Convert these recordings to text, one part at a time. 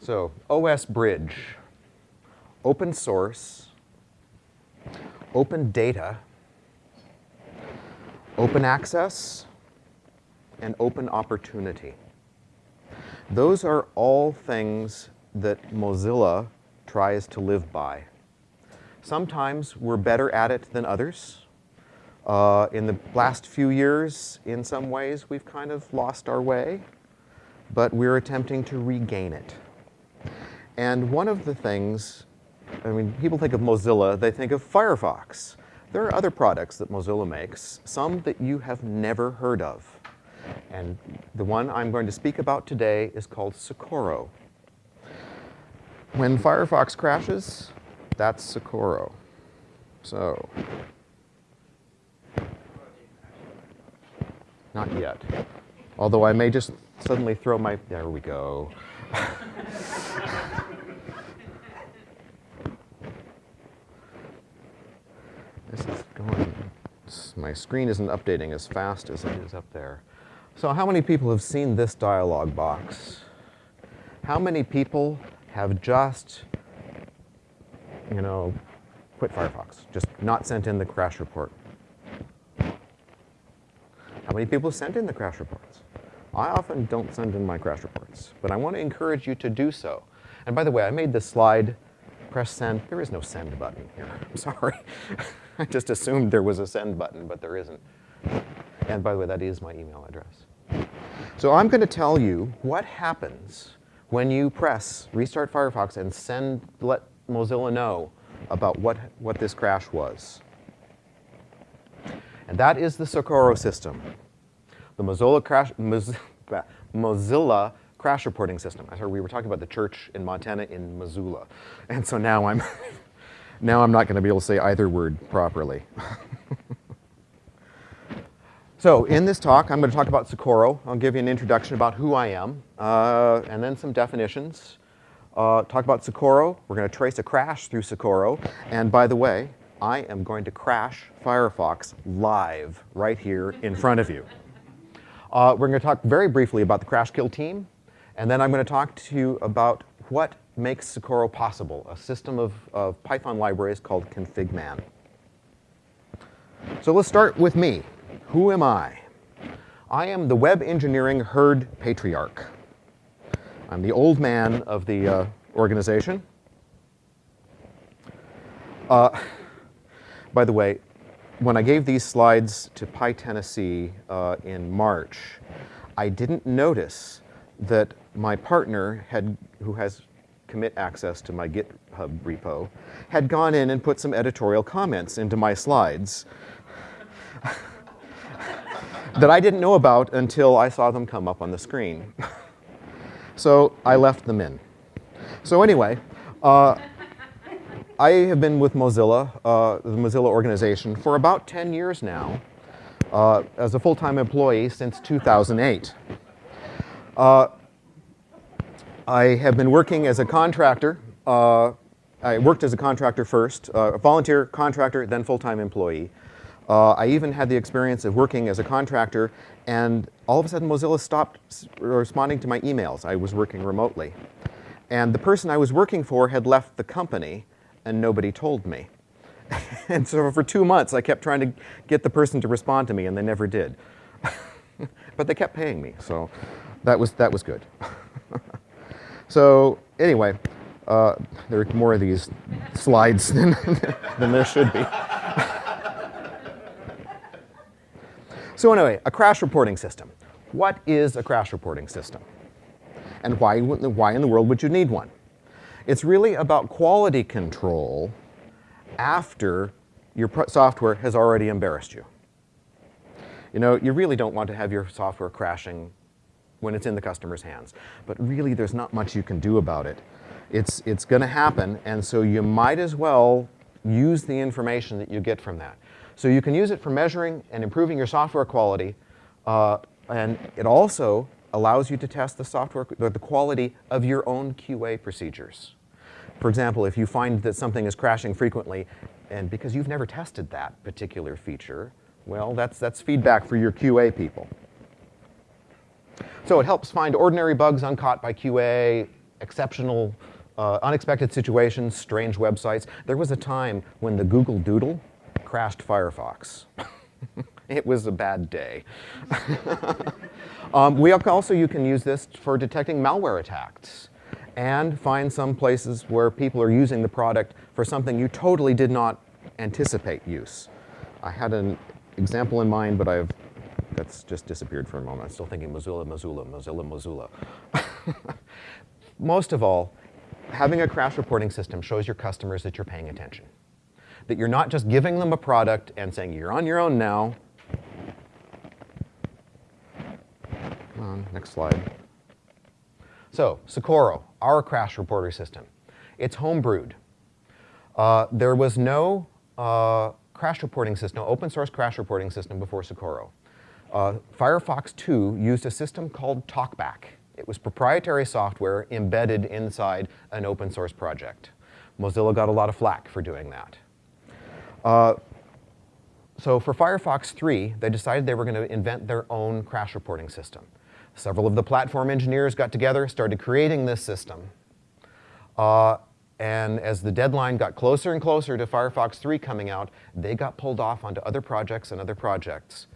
So, OS Bridge, open source, open data, open access, and open opportunity. Those are all things that Mozilla tries to live by. Sometimes we're better at it than others. Uh, in the last few years, in some ways, we've kind of lost our way, but we're attempting to regain it. And one of the things, I mean, people think of Mozilla, they think of Firefox. There are other products that Mozilla makes, some that you have never heard of. And the one I'm going to speak about today is called Socorro. When Firefox crashes, that's Socorro. So, not yet. Although I may just suddenly throw my, there we go. this is going, my screen isn't updating as fast as it is up there. So how many people have seen this dialog box? How many people have just, you know, quit Firefox, just not sent in the crash report? How many people sent in the crash reports? I often don't send in my crash reports, but I want to encourage you to do so. And by the way, I made this slide, press send. There is no send button here, I'm sorry. I just assumed there was a send button, but there isn't. And by the way, that is my email address. So I'm going to tell you what happens when you press restart Firefox and send, let Mozilla know about what, what this crash was. And that is the Socorro system. The Mozilla crash, Mozilla crash reporting system. I heard we were talking about the church in Montana in Missoula. And so now I'm, now I'm not going to be able to say either word properly. So in this talk, I'm going to talk about Socorro. I'll give you an introduction about who I am, uh, and then some definitions. Uh, talk about Socorro. We're going to trace a crash through Socorro. And by the way, I am going to crash Firefox live right here in front of you. Uh, we're going to talk very briefly about the crash kill team, and then I'm going to talk to you about what makes Socorro possible, a system of, of Python libraries called configman. So let's start with me. Who am I? I am the web engineering herd patriarch. I'm the old man of the uh, organization. Uh, by the way, when I gave these slides to PyTennessee uh, in March, I didn't notice that my partner had, who has commit access to my GitHub repo, had gone in and put some editorial comments into my slides that I didn't know about until I saw them come up on the screen. so I left them in. So anyway, uh, I have been with Mozilla, uh, the Mozilla organization, for about 10 years now, uh, as a full-time employee since 2008. Uh, I have been working as a contractor. Uh, I worked as a contractor first, uh, a volunteer contractor, then full-time employee. Uh, I even had the experience of working as a contractor and all of a sudden Mozilla stopped responding to my emails. I was working remotely. And the person I was working for had left the company and nobody told me. and so for two months I kept trying to get the person to respond to me and they never did. but they kept paying me, so that was, that was good. so anyway, uh, there are more of these slides than, than there should be. So anyway, a crash reporting system. What is a crash reporting system? And why, why in the world would you need one? It's really about quality control after your software has already embarrassed you. You know, you really don't want to have your software crashing when it's in the customer's hands. But really, there's not much you can do about it. It's, it's going to happen, and so you might as well use the information that you get from that. So you can use it for measuring and improving your software quality, uh, and it also allows you to test the software, the quality of your own QA procedures. For example, if you find that something is crashing frequently, and because you've never tested that particular feature, well, that's, that's feedback for your QA people. So it helps find ordinary bugs uncaught by QA, exceptional, uh, unexpected situations, strange websites. There was a time when the Google Doodle crashed Firefox. it was a bad day. um, we also, you can use this for detecting malware attacks and find some places where people are using the product for something you totally did not anticipate use. I had an example in mind, but I've that's just disappeared for a moment. I'm still thinking Mozilla, Mozilla, Mozilla, Mozilla. Most of all, having a crash reporting system shows your customers that you're paying attention. That you're not just giving them a product and saying, you're on your own now. Come on, next slide. So, Socorro, our crash reporter system. It's homebrewed. Uh, there was no uh, crash reporting system, no open source crash reporting system before Socorro. Uh, Firefox 2 used a system called TalkBack. It was proprietary software embedded inside an open source project. Mozilla got a lot of flack for doing that. Uh, so for Firefox 3, they decided they were going to invent their own crash reporting system. Several of the platform engineers got together, started creating this system. Uh, and as the deadline got closer and closer to Firefox 3 coming out, they got pulled off onto other projects and other projects.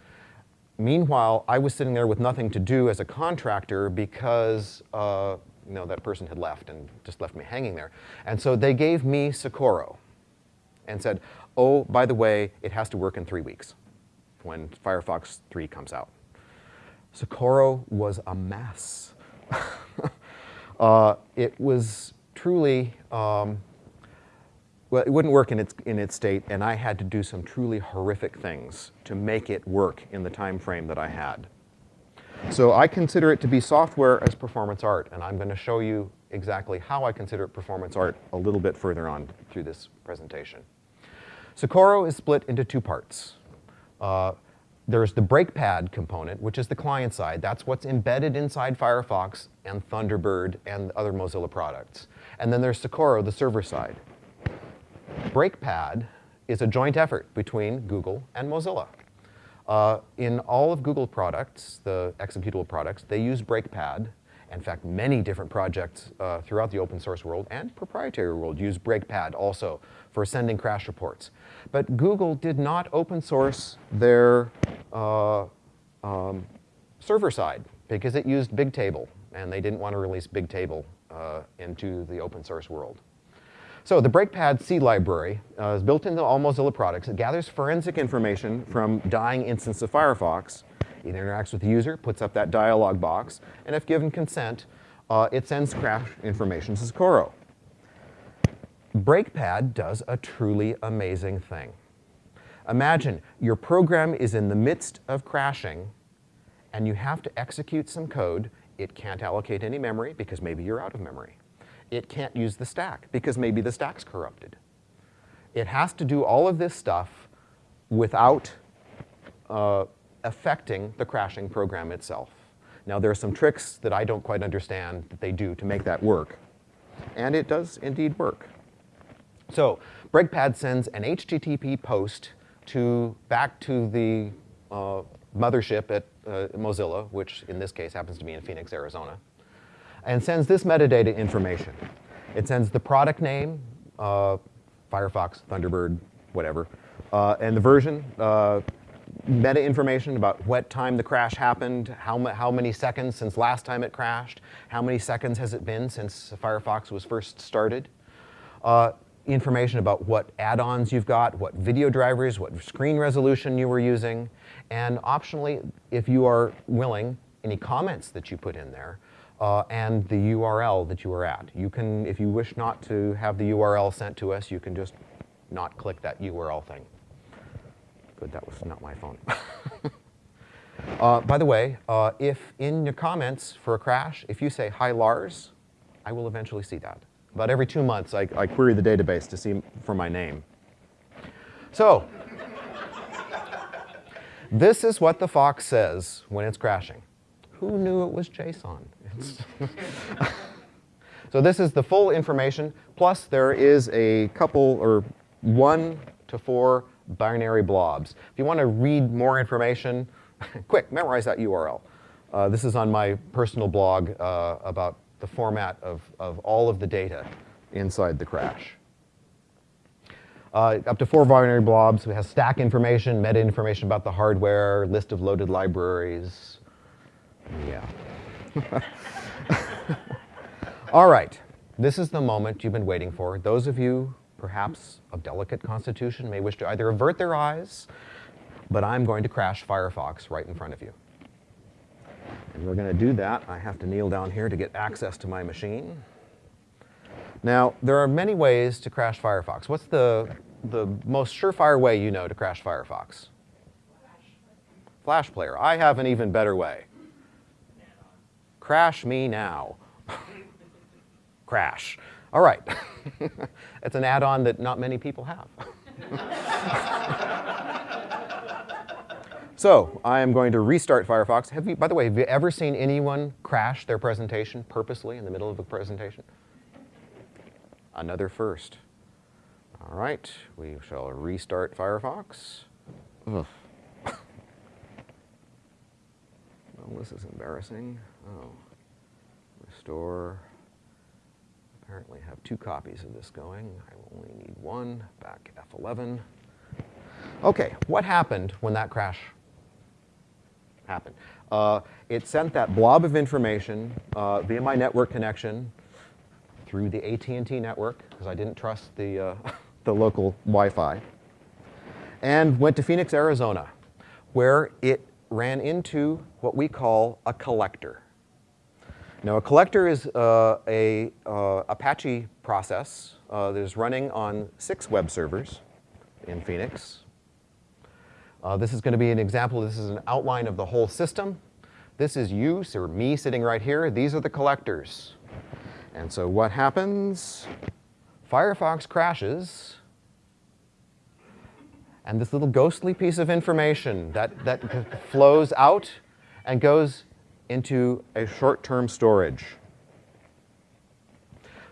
Meanwhile, I was sitting there with nothing to do as a contractor because uh, you know, that person had left and just left me hanging there. And so they gave me Socorro and said, oh, by the way, it has to work in three weeks when Firefox 3 comes out. Socorro was a mess. uh, it was truly, um, well, it wouldn't work in its, in its state, and I had to do some truly horrific things to make it work in the time frame that I had. So I consider it to be software as performance art, and I'm going to show you exactly how I consider it performance art a little bit further on through this presentation. Socorro is split into two parts. Uh, there's the Breakpad component, which is the client side. That's what's embedded inside Firefox and Thunderbird and other Mozilla products. And then there's Socorro, the server side. Breakpad is a joint effort between Google and Mozilla. Uh, in all of Google products, the executable products, they use Breakpad. In fact, many different projects uh, throughout the open source world and proprietary world use Breakpad also for sending crash reports. But Google did not open source their uh, um, server side because it used Bigtable, and they didn't want to release Bigtable uh, into the open source world. So the Breakpad C library uh, is built into all Mozilla products. It gathers forensic information from dying instance of Firefox. It interacts with the user, puts up that dialog box, and if given consent, uh, it sends crash information to Socorro. Breakpad does a truly amazing thing. Imagine your program is in the midst of crashing and you have to execute some code. It can't allocate any memory because maybe you're out of memory. It can't use the stack because maybe the stack's corrupted. It has to do all of this stuff without uh, affecting the crashing program itself. Now there are some tricks that I don't quite understand that they do to make that work. And it does indeed work. So Breakpad sends an HTTP post to back to the uh, mothership at uh, Mozilla, which in this case happens to be in Phoenix, Arizona, and sends this metadata information. It sends the product name, uh, Firefox, Thunderbird, whatever, uh, and the version, uh, meta information about what time the crash happened, how, how many seconds since last time it crashed, how many seconds has it been since Firefox was first started. Uh, information about what add-ons you've got, what video drivers, what screen resolution you were using, and optionally, if you are willing, any comments that you put in there, uh, and the URL that you are at. You can, if you wish not to have the URL sent to us, you can just not click that URL thing. Good, that was not my phone. uh, by the way, uh, if in your comments for a crash, if you say, hi Lars, I will eventually see that. About every two months, I, I query the database to see for my name. So, this is what the Fox says when it's crashing. Who knew it was JSON? so this is the full information, plus there is a couple or one to four binary blobs. If you want to read more information, quick, memorize that URL. Uh, this is on my personal blog uh, about the format of, of all of the data inside the crash. Uh, up to four binary blobs. We have stack information, meta information about the hardware, list of loaded libraries. Yeah. All right. This is the moment you've been waiting for. Those of you, perhaps of delicate constitution, may wish to either avert their eyes, but I'm going to crash Firefox right in front of you. And we're going to do that. I have to kneel down here to get access to my machine. Now, there are many ways to crash Firefox. What's the, the most surefire way you know to crash Firefox? Flash Player. I have an even better way. Crash me now. crash. All right. it's an add-on that not many people have. so I am going to restart Firefox. Have you, by the way, have you ever seen anyone crash their presentation purposely in the middle of a presentation? Another first. All right, we shall restart Firefox. Ugh. well, this is embarrassing. Oh, restore. Apparently have two copies of this going. I only need one, back F11. Okay, what happened when that crash happened? Uh, it sent that blob of information uh, via my network connection through the AT&T network, because I didn't trust the, uh, the local Wi-Fi, and went to Phoenix, Arizona, where it ran into what we call a collector. Now, a collector is uh, a uh, Apache process uh, that is running on six web servers in Phoenix. Uh, this is going to be an example. This is an outline of the whole system. This is you, or me sitting right here. These are the collectors. And so what happens? Firefox crashes, and this little ghostly piece of information that, that flows out and goes into a short-term storage.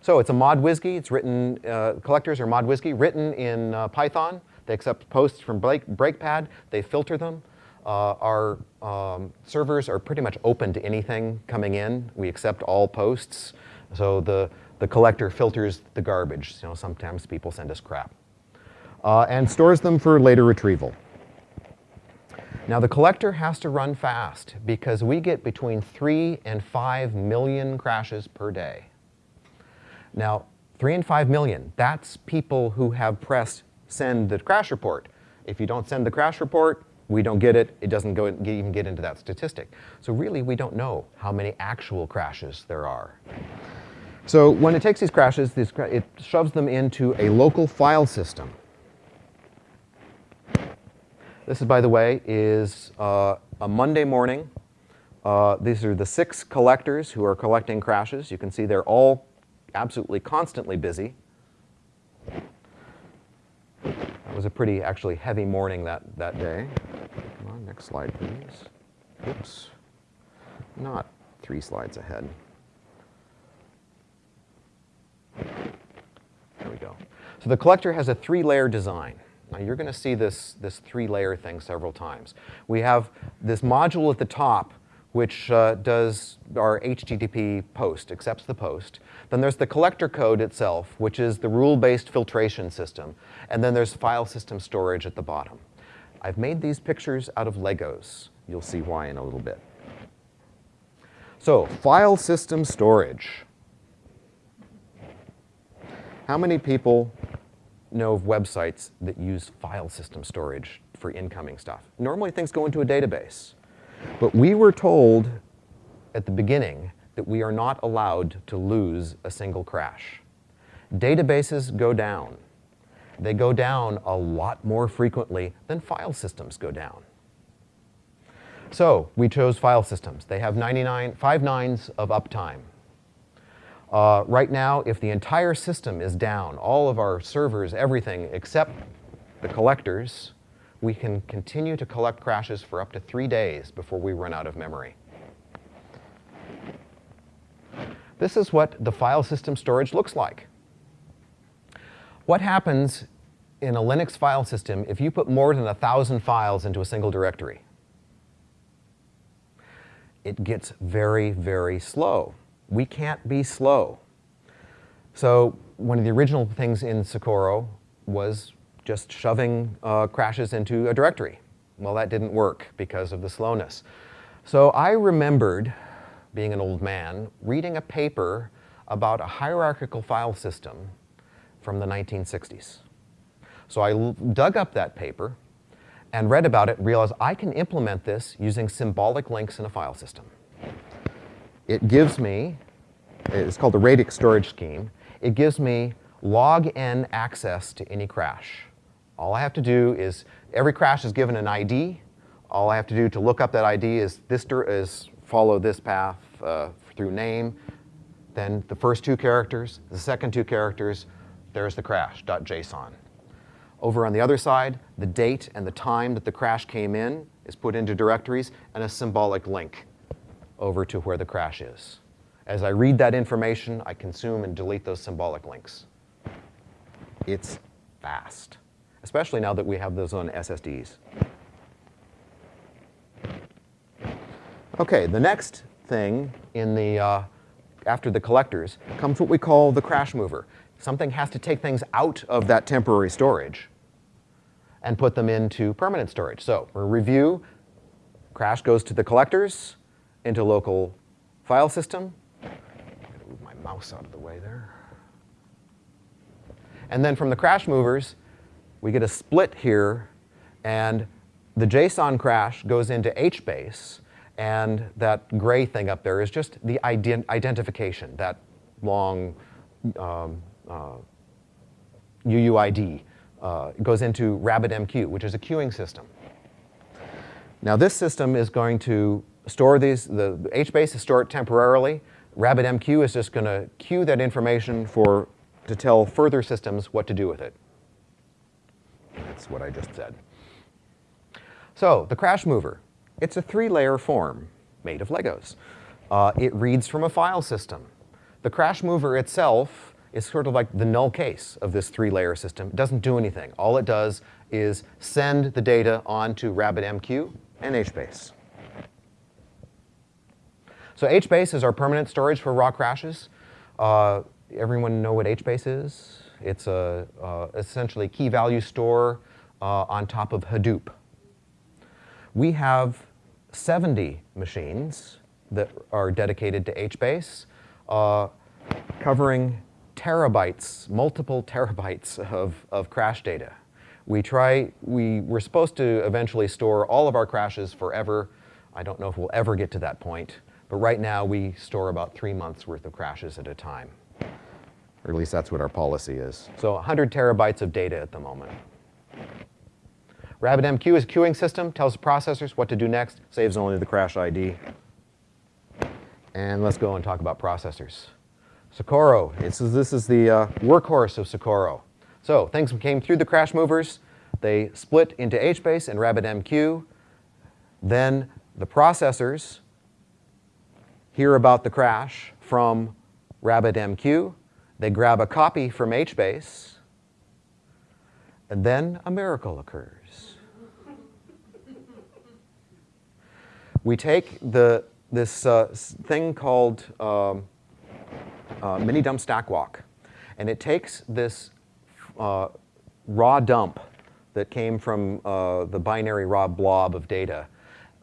So it's a ModWSGI. It's written, uh, collectors are ModWSGI, written in uh, Python. They accept posts from break, BreakPad. They filter them. Uh, our um, servers are pretty much open to anything coming in. We accept all posts. So the, the collector filters the garbage. You know, sometimes people send us crap. Uh, and stores them for later retrieval. Now the collector has to run fast because we get between three and five million crashes per day. Now, three and five million, that's people who have pressed send the crash report. If you don't send the crash report, we don't get it, it doesn't go, even get into that statistic. So really, we don't know how many actual crashes there are. So when it takes these crashes, these, it shoves them into a local file system. This is, by the way, is uh, a Monday morning. Uh, these are the six collectors who are collecting crashes. You can see they're all absolutely constantly busy. That was a pretty, actually, heavy morning that, that day. Come on, next slide, please. Oops. Not three slides ahead. There we go. So the collector has a three-layer design. Now you're going to see this, this three-layer thing several times. We have this module at the top which uh, does our HTTP post, accepts the post. Then there's the collector code itself, which is the rule-based filtration system. And then there's file system storage at the bottom. I've made these pictures out of Legos. You'll see why in a little bit. So, file system storage. How many people know of websites that use file system storage for incoming stuff? Normally things go into a database. But we were told at the beginning that we are not allowed to lose a single crash. Databases go down. They go down a lot more frequently than file systems go down. So we chose file systems. They have 99, five nines of uptime. Uh, right now, if the entire system is down, all of our servers, everything except the collectors, we can continue to collect crashes for up to three days before we run out of memory. This is what the file system storage looks like. What happens in a Linux file system if you put more than a thousand files into a single directory? It gets very, very slow. We can't be slow. So one of the original things in Socorro was just shoving uh, crashes into a directory. Well, that didn't work because of the slowness. So I remembered, being an old man, reading a paper about a hierarchical file system from the 1960s. So I dug up that paper and read about it, and realized I can implement this using symbolic links in a file system. It gives me, it's called the radix storage scheme, it gives me log n access to any crash. All I have to do is, every crash is given an ID. All I have to do to look up that ID is, this is follow this path uh, through name, then the first two characters, the second two characters, there's the crash.json. Over on the other side, the date and the time that the crash came in is put into directories and a symbolic link over to where the crash is. As I read that information, I consume and delete those symbolic links. It's fast, especially now that we have those on SSDs. Okay, the next thing in the, uh, after the collectors comes what we call the crash mover. Something has to take things out of that temporary storage and put them into permanent storage. So review, crash goes to the collectors, into local file system. move my mouse out of the way there. And then from the crash movers, we get a split here, and the JSON crash goes into HBase, and that gray thing up there is just the ident identification, that long um, uh, UUID. Uh, goes into RabbitMQ, which is a queuing system. Now this system is going to store these, the, HBase is stored temporarily. RabbitMQ is just going to queue that information for, to tell further systems what to do with it. That's what I just said. So the crash mover, it's a three-layer form made of Legos. Uh, it reads from a file system. The crash mover itself is sort of like the null case of this three-layer system. It doesn't do anything. All it does is send the data onto RabbitMQ and HBase. So HBase is our permanent storage for raw crashes. Uh, everyone know what HBase is? It's a uh, essentially key value store uh, on top of Hadoop. We have 70 machines that are dedicated to HBase, uh, covering terabytes, multiple terabytes of, of crash data. We try, we, we're supposed to eventually store all of our crashes forever. I don't know if we'll ever get to that point. But right now, we store about three months worth of crashes at a time. Or at least that's what our policy is. So 100 terabytes of data at the moment. RabbitMQ is a queuing system, tells the processors what to do next, saves only the crash ID. And let's go and talk about processors. Socorro, this is, this is the uh, workhorse of Socorro. So things came through the crash movers, they split into HBase and RabbitMQ. Then the processors hear about the crash from RabbitMQ. They grab a copy from HBase, and then a miracle occurs. we take the, this uh, thing called um, uh, mini dump stack walk, and it takes this uh, raw dump that came from uh, the binary raw blob of data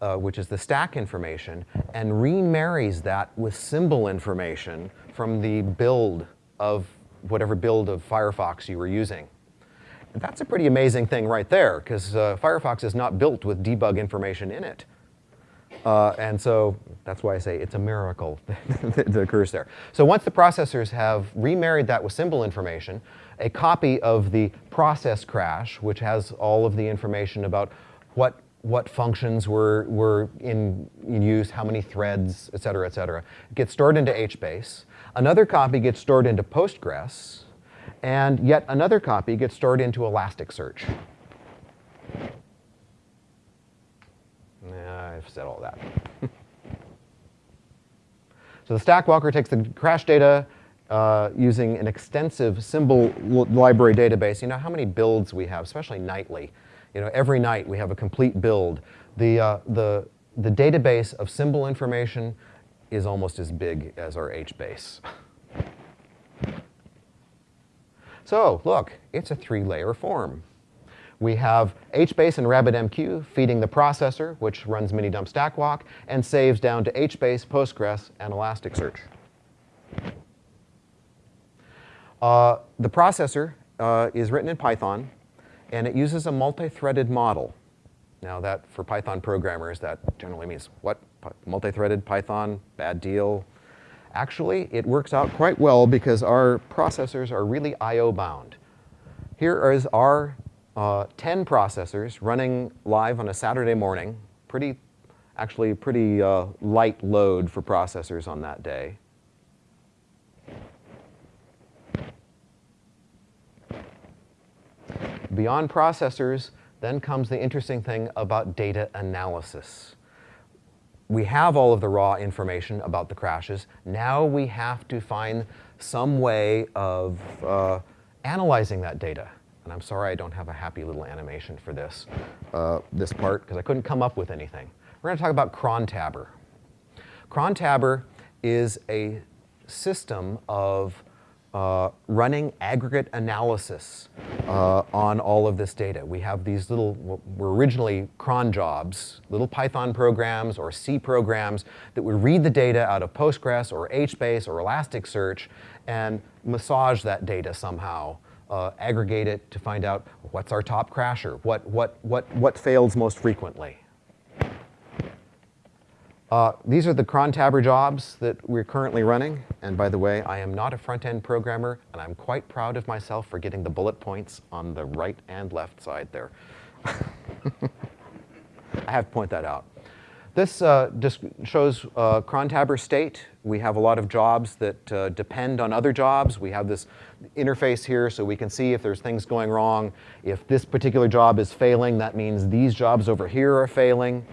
uh, which is the stack information, and remarries that with symbol information from the build of whatever build of Firefox you were using. that's a pretty amazing thing right there, because uh, Firefox is not built with debug information in it. Uh, and so that's why I say it's a miracle that occurs there. So once the processors have remarried that with symbol information, a copy of the process crash, which has all of the information about what what functions were, were in, in, use, how many threads, et cetera, et cetera. It gets stored into HBase. Another copy gets stored into Postgres. And yet another copy gets stored into Elasticsearch. Yeah, I've said all that. so the stack walker takes the crash data uh, using an extensive symbol library database. You know how many builds we have, especially nightly. You know, every night we have a complete build. The, uh, the, the database of symbol information is almost as big as our HBase. So look, it's a three-layer form. We have HBase and RabbitMQ feeding the processor, which runs Minidump StackWalk, and saves down to HBase, Postgres, and Elasticsearch. Uh, the processor uh, is written in Python, and it uses a multi-threaded model. Now that, for Python programmers, that generally means what? Multi-threaded Python, bad deal. Actually, it works out quite well because our processors are really I.O. bound. Here is our uh, 10 processors running live on a Saturday morning. Pretty, actually pretty uh, light load for processors on that day. Beyond processors, then comes the interesting thing about data analysis. We have all of the raw information about the crashes. Now we have to find some way of uh, analyzing that data. And I'm sorry I don't have a happy little animation for this, uh, this part, because I couldn't come up with anything. We're going to talk about Crontabber. Crontabber is a system of uh, running aggregate analysis uh, on all of this data. We have these little, were originally cron jobs, little Python programs or C programs that would read the data out of Postgres or HBase or Elasticsearch and massage that data somehow, uh, aggregate it to find out what's our top crasher, what, what, what, what fails most frequently. Uh, these are the crontabber jobs that we're currently running. And by the way, I am not a front-end programmer, and I'm quite proud of myself for getting the bullet points on the right and left side there. I have to point that out. This uh, just shows uh, crontabber state. We have a lot of jobs that uh, depend on other jobs. We have this interface here so we can see if there's things going wrong. If this particular job is failing, that means these jobs over here are failing.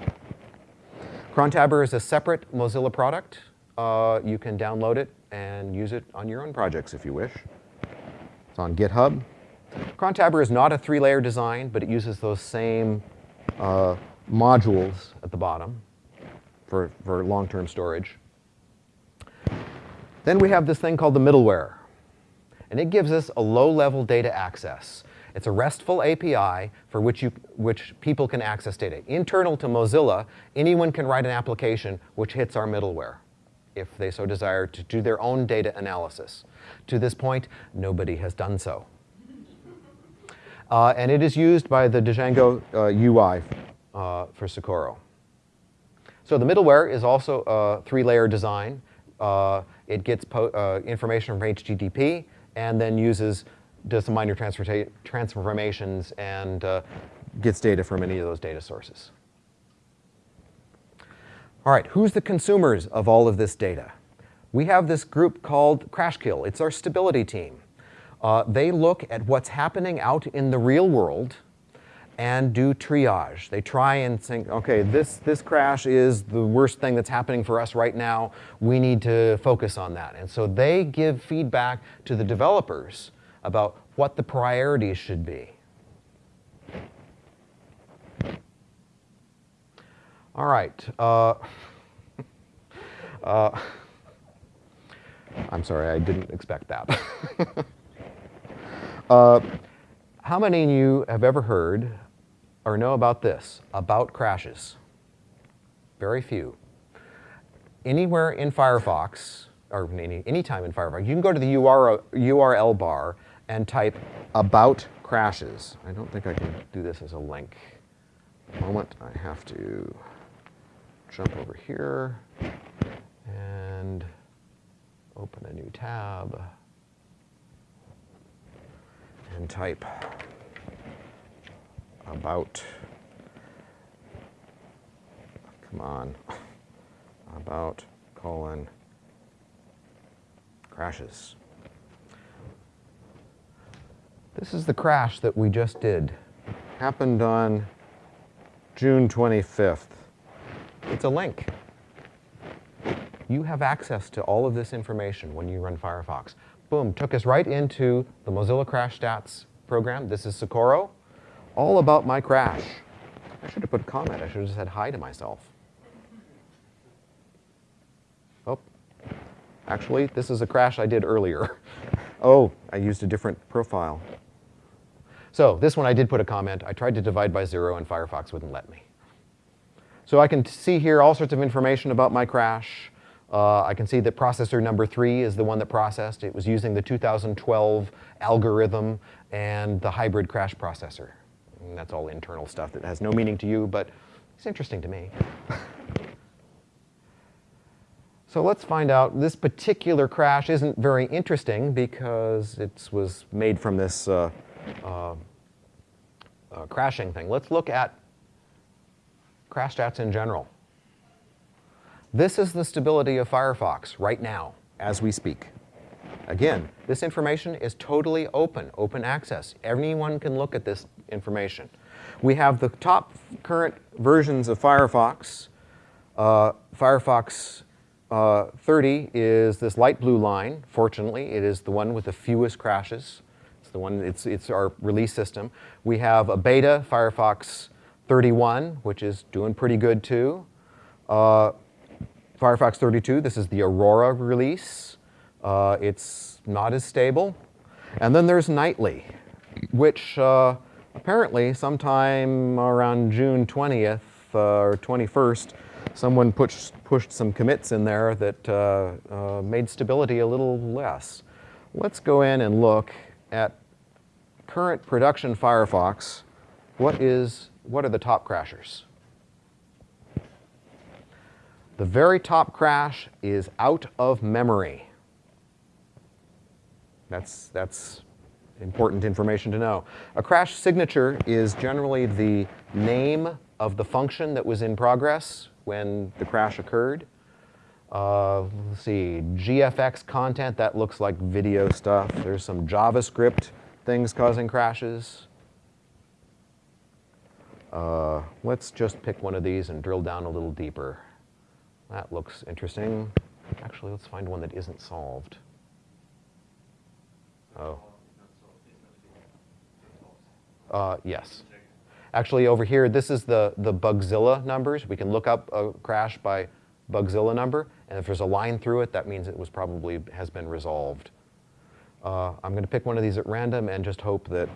Crontabber is a separate Mozilla product. Uh, you can download it and use it on your own projects if you wish. It's on GitHub. Crontabber is not a three-layer design, but it uses those same uh, modules at the bottom for, for long-term storage. Then we have this thing called the middleware. And it gives us a low-level data access. It's a RESTful API for which, you, which people can access data. Internal to Mozilla, anyone can write an application which hits our middleware if they so desire to do their own data analysis. To this point, nobody has done so. Uh, and it is used by the Django uh, UI uh, for Socorro. So the middleware is also a three-layer design. Uh, it gets uh, information from HTTP and then uses does some minor transformations and uh, gets data from any of those data sources. All right, who's the consumers of all of this data? We have this group called Crashkill. It's our stability team. Uh, they look at what's happening out in the real world and do triage. They try and think, okay, this, this crash is the worst thing that's happening for us right now. We need to focus on that. And so they give feedback to the developers about what the priorities should be. All right. Uh, uh, I'm sorry, I didn't expect that. uh, how many of you have ever heard or know about this, about crashes? Very few. Anywhere in Firefox, or any, anytime in Firefox, you can go to the URL bar and type about crashes. I don't think I can do this as a link. moment, I have to jump over here and open a new tab and type about, come on, about colon crashes. This is the crash that we just did. Happened on June 25th. It's a link. You have access to all of this information when you run Firefox. Boom, took us right into the Mozilla Crash Stats program. This is Socorro. All about my crash. I should have put a comment. I should have said hi to myself. Oh, actually, this is a crash I did earlier. oh, I used a different profile. So this one I did put a comment. I tried to divide by zero and Firefox wouldn't let me. So I can see here all sorts of information about my crash. Uh, I can see that processor number three is the one that processed. It was using the 2012 algorithm and the hybrid crash processor. And that's all internal stuff that has no meaning to you, but it's interesting to me. so let's find out. This particular crash isn't very interesting because it was made from this uh, uh, uh, crashing thing. Let's look at crash stats in general. This is the stability of Firefox right now, as we speak. Again, this information is totally open, open access. Anyone can look at this information. We have the top current versions of Firefox. Uh, Firefox uh, 30 is this light blue line. Fortunately, it is the one with the fewest crashes. The one, it's, it's our release system. We have a beta, Firefox 31, which is doing pretty good too. Uh, Firefox 32, this is the Aurora release. Uh, it's not as stable. And then there's Nightly, which uh, apparently sometime around June 20th uh, or 21st, someone pushed, pushed some commits in there that uh, uh, made stability a little less. Let's go in and look at current production Firefox. What is, what are the top crashers? The very top crash is out of memory. That's, that's important information to know. A crash signature is generally the name of the function that was in progress when the crash occurred. Uh, let's see, GFX content, that looks like video stuff. There's some JavaScript things causing crashes. Uh, let's just pick one of these and drill down a little deeper. That looks interesting. Actually, let's find one that isn't solved. Oh. Uh, yes. Actually, over here, this is the, the Bugzilla numbers. We can look up a crash by Bugzilla number, and if there's a line through it, that means it was probably has been resolved. Uh, I'm going to pick one of these at random and just hope that,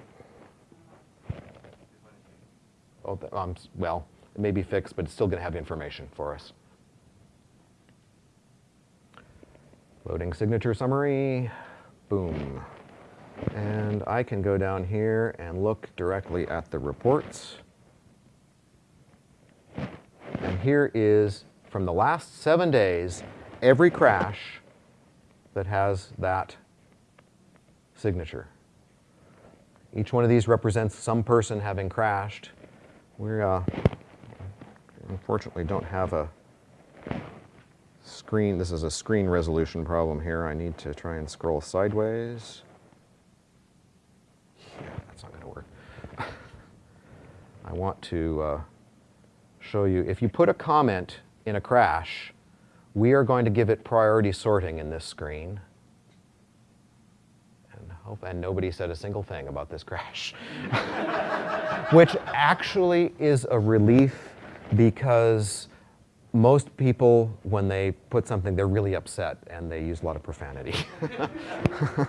oh, um, well, it may be fixed, but it's still going to have information for us. Loading signature summary, boom. And I can go down here and look directly at the reports. And here is, from the last seven days, every crash that has that signature. Each one of these represents some person having crashed. We uh, unfortunately don't have a screen, this is a screen resolution problem here. I need to try and scroll sideways. Yeah, that's not gonna work. I want to uh, show you, if you put a comment in a crash, we are going to give it priority sorting in this screen. And, hope, and nobody said a single thing about this crash. Which actually is a relief because most people, when they put something, they're really upset and they use a lot of profanity.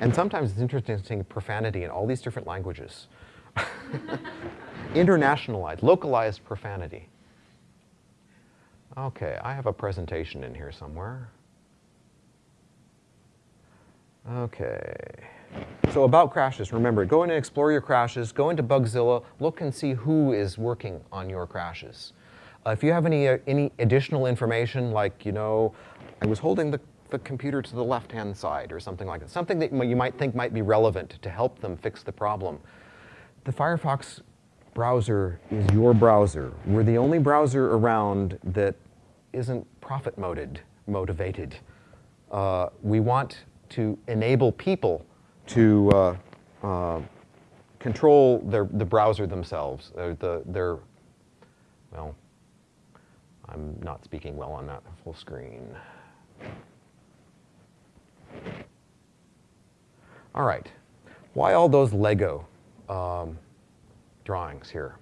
and sometimes it's interesting to see profanity in all these different languages. Internationalized, localized profanity. Okay, I have a presentation in here somewhere. Okay. So about crashes, remember, go in and explore your crashes, go into Bugzilla, look and see who is working on your crashes. Uh, if you have any, uh, any additional information, like, you know, I was holding the, the computer to the left-hand side or something like that, something that you might think might be relevant to help them fix the problem, the Firefox browser is your browser. We're the only browser around that isn't profit motivated. motivated. Uh, we want to enable people to uh, uh, control their, the browser themselves, uh, the, their, well, I'm not speaking well on that full screen. All right, why all those Lego um, drawings here?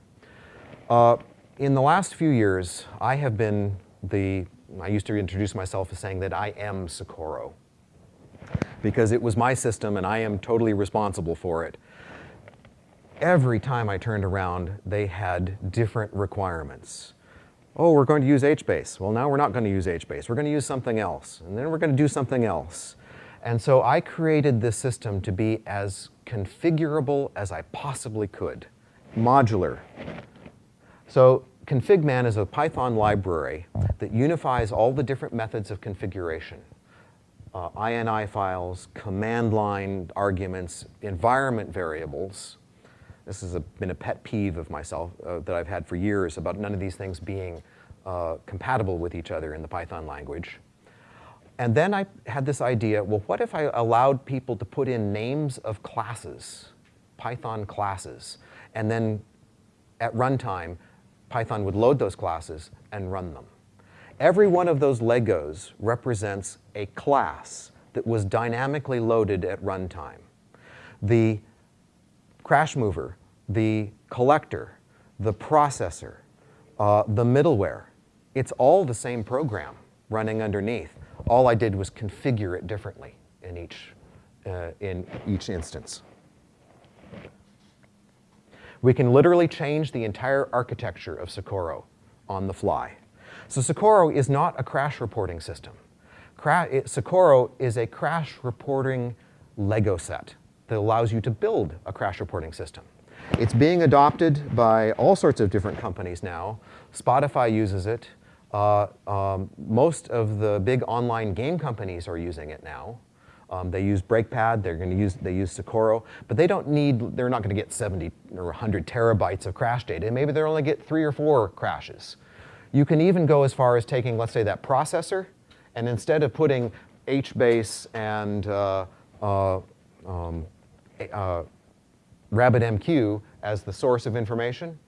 Uh, in the last few years, I have been the I used to introduce myself as saying that I am Socorro because it was my system and I am totally responsible for it. Every time I turned around, they had different requirements. Oh, we're going to use HBase. Well, now we're not going to use HBase. We're going to use something else. And then we're going to do something else. And so I created this system to be as configurable as I possibly could, modular. So configman is a Python library that unifies all the different methods of configuration. Uh, INI files, command line arguments, environment variables. This has been a pet peeve of myself uh, that I've had for years about none of these things being uh, compatible with each other in the Python language. And then I had this idea, well, what if I allowed people to put in names of classes, Python classes, and then at runtime, Python would load those classes and run them. Every one of those Legos represents a class that was dynamically loaded at runtime. The crash mover, the collector, the processor, uh, the middleware, it's all the same program running underneath. All I did was configure it differently in each, uh, in each instance. We can literally change the entire architecture of Socorro on the fly. So Socorro is not a crash reporting system. Cra it, Socorro is a crash reporting Lego set that allows you to build a crash reporting system. It's being adopted by all sorts of different companies now. Spotify uses it. Uh, um, most of the big online game companies are using it now. Um, they use Breakpad, they're going to use, they use Socorro, but they don't need, they're not going to get 70 or 100 terabytes of crash data. Maybe they'll only get three or four crashes. You can even go as far as taking, let's say, that processor, and instead of putting HBase and uh, uh, um, uh, RabbitMQ as the source of information,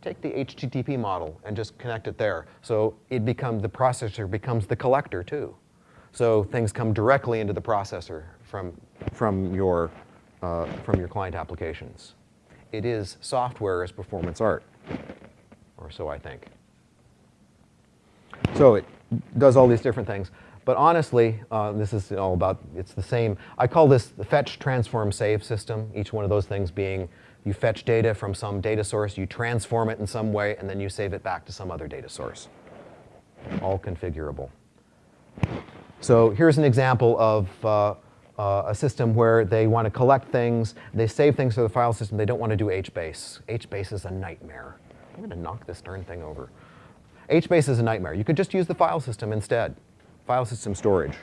take the HTTP model and just connect it there. So it becomes, the processor becomes the collector too. So things come directly into the processor from, from, your, uh, from your client applications. It is software as performance art, or so I think. So it does all these different things. But honestly, uh, this is all about, it's the same. I call this the fetch, transform, save system, each one of those things being you fetch data from some data source, you transform it in some way, and then you save it back to some other data source. All configurable. So here's an example of uh, uh, a system where they want to collect things, they save things to the file system, they don't want to do HBase. HBase is a nightmare. I'm going to knock this darn thing over. HBase is a nightmare. You could just use the file system instead, file system storage.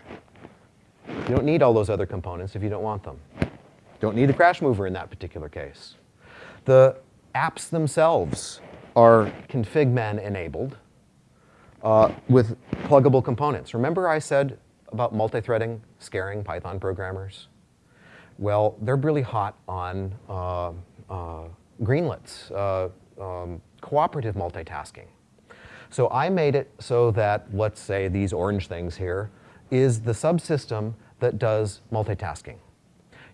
You don't need all those other components if you don't want them. Don't need a crash mover in that particular case. The apps themselves are configman enabled uh, with pluggable components. Remember I said about multi-threading scaring Python programmers? Well, they're really hot on uh, uh, greenlets, uh, um, cooperative multitasking. So I made it so that, let's say these orange things here, is the subsystem that does multitasking.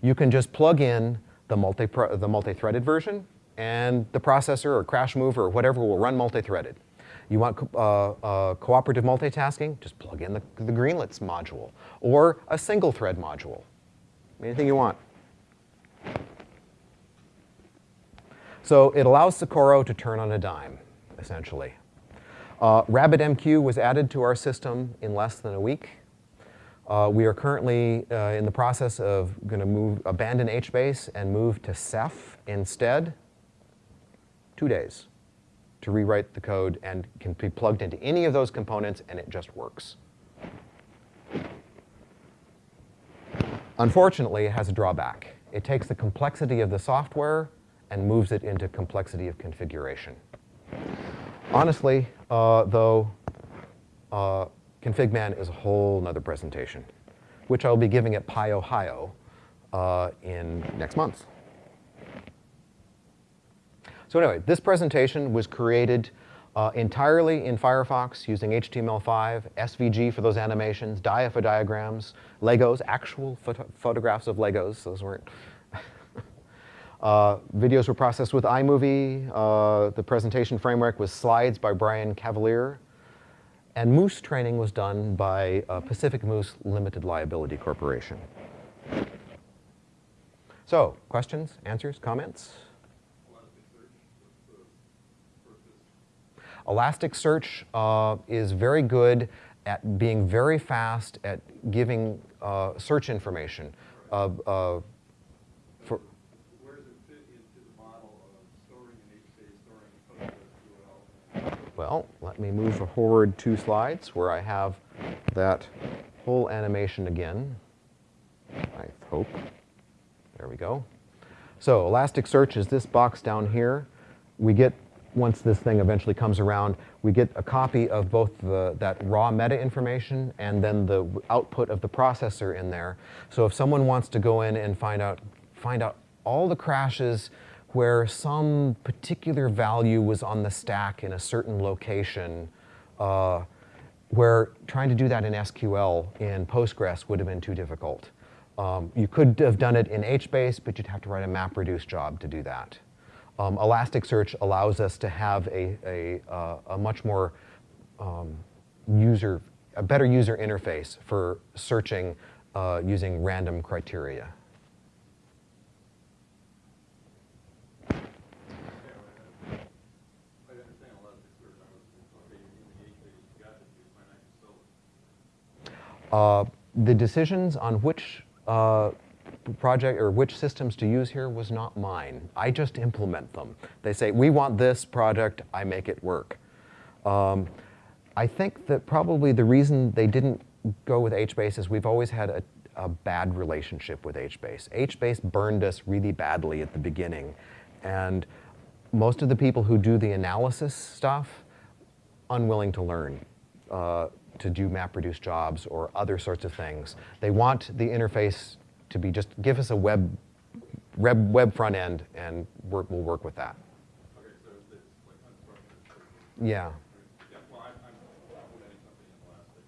You can just plug in the multi-threaded the multi version and the processor or crash mover or whatever will run multi-threaded. You want uh, uh, cooperative multitasking? Just plug in the, the Greenlets module or a single thread module. Anything you want. So it allows Socorro to turn on a dime, essentially. Uh, RabbitMQ was added to our system in less than a week. Uh, we are currently uh, in the process of going to move, abandon HBase and move to Ceph instead. Two days to rewrite the code and can be plugged into any of those components and it just works. Unfortunately, it has a drawback. It takes the complexity of the software and moves it into complexity of configuration. Honestly, uh, though, uh, ConfigMan is a whole nother presentation, which I'll be giving at PyOhio uh, in next month. So anyway, this presentation was created uh, entirely in Firefox using HTML5, SVG for those animations, Dia for diagrams, Legos, actual photo photographs of Legos, those weren't. Uh, videos were processed with iMovie. Uh, the presentation framework was Slides by Brian Cavalier. And Moose training was done by uh, Pacific Moose Limited Liability Corporation. So, questions, answers, comments? Elasticsearch uh, is very good at being very fast at giving uh, search information. Uh, uh, for Where does it fit into the model of storing in HBase, storing in PostgreSQL? Well, let me move forward two slides where I have that whole animation again. I hope. There we go. So Elasticsearch is this box down here. We get, once this thing eventually comes around, we get a copy of both the, that raw meta information and then the output of the processor in there. So if someone wants to go in and find out, find out all the crashes where some particular value was on the stack in a certain location, uh, where trying to do that in SQL in Postgres would have been too difficult. Um, you could have done it in HBase, but you'd have to write a MapReduce job to do that. Um, Elasticsearch allows us to have a, a, uh, a much more um, user, a better user interface for searching uh, using random criteria. I understand a lot of the search, I was, okay, you're using HBase, you got it, you find out you sold it. Uh, the decisions on which uh, project or which systems to use here was not mine. I just implement them. They say, we want this project, I make it work. Um, I think that probably the reason they didn't go with HBase is we've always had a, a bad relationship with HBase. HBase burned us really badly at the beginning. And most of the people who do the analysis stuff, unwilling to learn uh, to do MapReduce jobs or other sorts of things. They want the interface to be just give us a web, web, web front end and work, we'll work with that. Okay, so like unstructured. Yeah. Yeah, well, I'm, I'm implementing something in Elastic.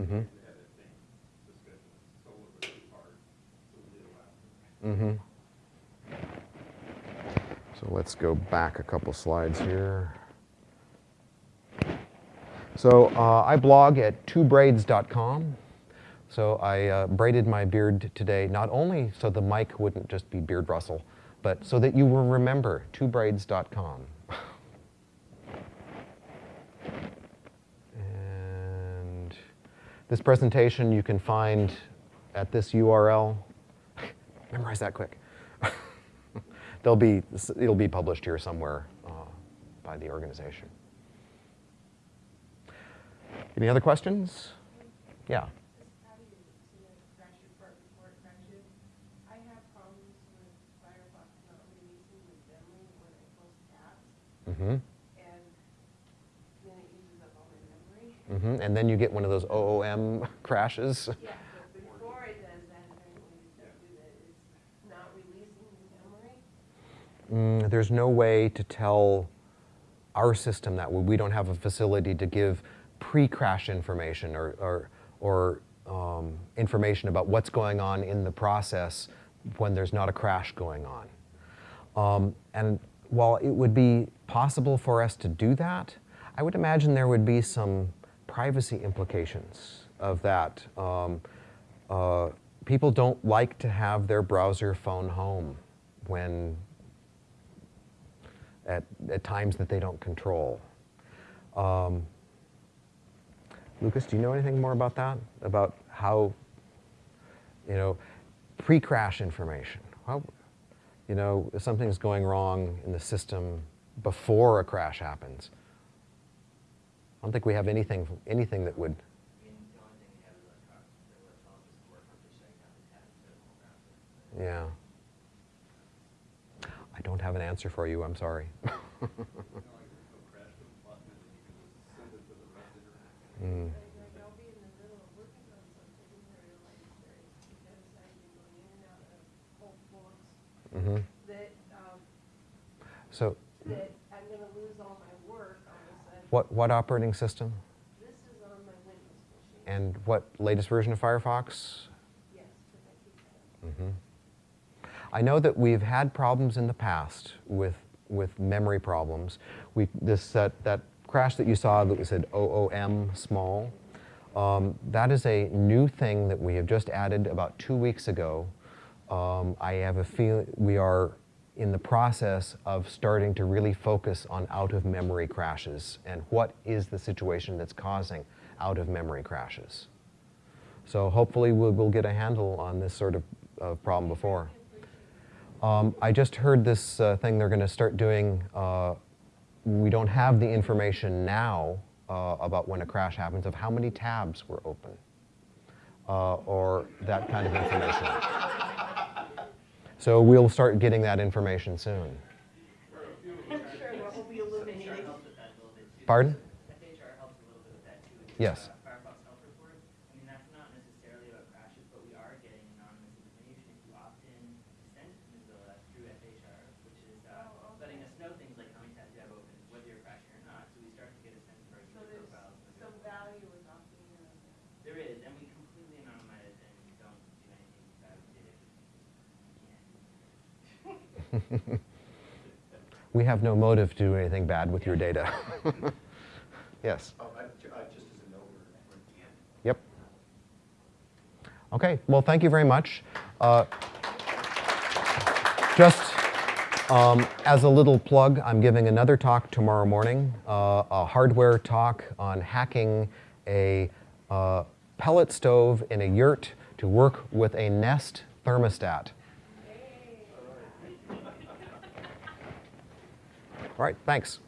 Mm-hmm. We had that same discussion, Solr was too hard, so we did Elastic. Mm-hmm. So let's go back a couple slides here. So uh, I blog at twobraids.com. So I uh, braided my beard today, not only so the mic wouldn't just be beard rustle, but so that you will remember twobraids.com. and this presentation you can find at this URL. Memorize that quick. They'll be, it'll be published here somewhere uh, by the organization. Any other questions? Yeah. How do you submit a crash report before it crashes? I have problems with Firefox not releasing the memory when I post apps, Mm-hmm. and then it uses up all my memory. Mm-hmm. And then you get one of those OOM crashes. Yeah, but before it does that, is there any way to do that? It's not releasing the memory? Mm, there's no way to tell our system that we don't have a facility to give pre-crash information or, or, or um, information about what's going on in the process when there's not a crash going on. Um, and while it would be possible for us to do that, I would imagine there would be some privacy implications of that. Um, uh, people don't like to have their browser phone home when at, at times that they don't control. Um, Lucas, do you know anything more about that? About how, you know, pre-crash information? How, you know, if something's going wrong in the system before a crash happens. I don't think we have anything, anything that would, yeah. I don't have an answer for you, I'm sorry. that, So that I'm gonna lose all my work what, what operating system? This is on my Windows machine. And what latest version of Firefox? Yes, I. Mhm. I know that we've had problems in the past with, with memory problems. We, this, that, that crash that you saw that we said OOM small, um, that is a new thing that we have just added about two weeks ago. Um, I have a feeling we are in the process of starting to really focus on out-of-memory crashes and what is the situation that's causing out-of-memory crashes. So hopefully we'll, we'll get a handle on this sort of uh, problem before. Um, I just heard this uh, thing they're going to start doing. Uh, we don't have the information now uh, about when a crash happens of how many tabs were open uh, or that kind of information. So we'll start getting that information soon. I'm sure what will be illuminating. FHR helps with that a little bit too. Pardon? FHR helps a little bit with that too. with Yes. the Firefox Health Report. I mean, that's not necessarily about crashes, but we are getting anonymous information if you opt in to send to Mozilla through FHR, which is uh, Oh, okay. letting us know things like how many tabs you have open, whether you're crashing or not. So we start to get a sense of our So user there's profiles. some value in opting in on that. There is, and we completely anonymize it and don't do anything bad with data. We have no motive to do anything bad with your data. yes. Oh, I- ju- just as a note, we're we're at the end. Yep. Okay, well, thank you very much. Uh, just um, as a little plug, I'm giving another talk tomorrow morning, uh, a hardware talk on hacking a uh, pellet stove in a yurt to work with a Nest thermostat. All right, thanks.